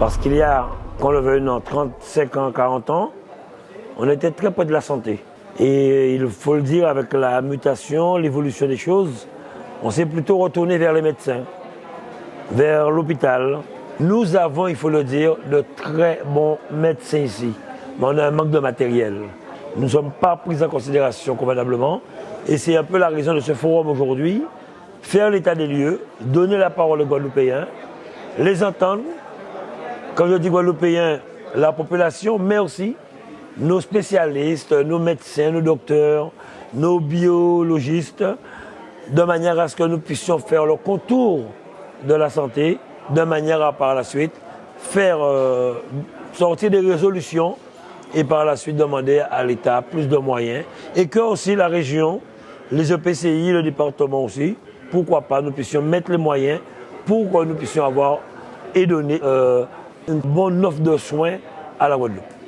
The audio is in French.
Parce qu'il y a, quand le veuille, 35 ans, 40 ans, on était très près de la santé. Et il faut le dire, avec la mutation, l'évolution des choses, on s'est plutôt retourné vers les médecins, vers l'hôpital. Nous avons, il faut le dire, de très bons médecins ici, mais on a un manque de matériel. Nous ne sommes pas pris en considération convenablement, et c'est un peu la raison de ce forum aujourd'hui, faire l'état des lieux, donner la parole aux Guadeloupéens, les entendre, comme je dis Guadeloupéens, la population, mais aussi nos spécialistes, nos médecins, nos docteurs, nos biologistes, de manière à ce que nous puissions faire le contour de la santé, de manière à par la suite faire euh, sortir des résolutions et par la suite demander à l'État plus de moyens et que aussi la région, les EPCI, le département aussi, pourquoi pas, nous puissions mettre les moyens pour que nous puissions avoir et donner euh, une bonne offre de soins à la Guadeloupe.